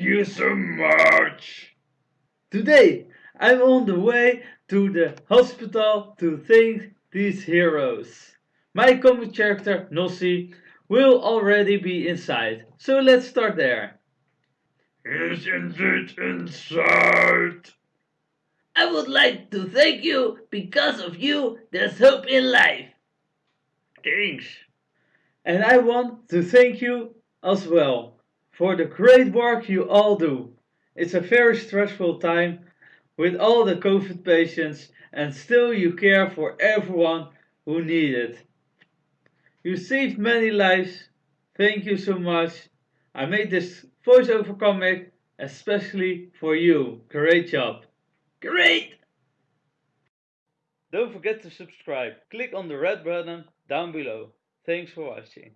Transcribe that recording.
you so much. Today I'm on the way to the hospital to thank these heroes. My comic character Nossi will already be inside, so let's start there. He's indeed inside. I would like to thank you. Because of you, there's hope in life. Thanks. And I want to thank you as well for the great work you all do. It's a very stressful time with all the COVID patients and still you care for everyone who need it. You saved many lives. Thank you so much. I made this voiceover comic especially for you. Great job. Great! Don't forget to subscribe. Click on the red button down below. Thanks for watching.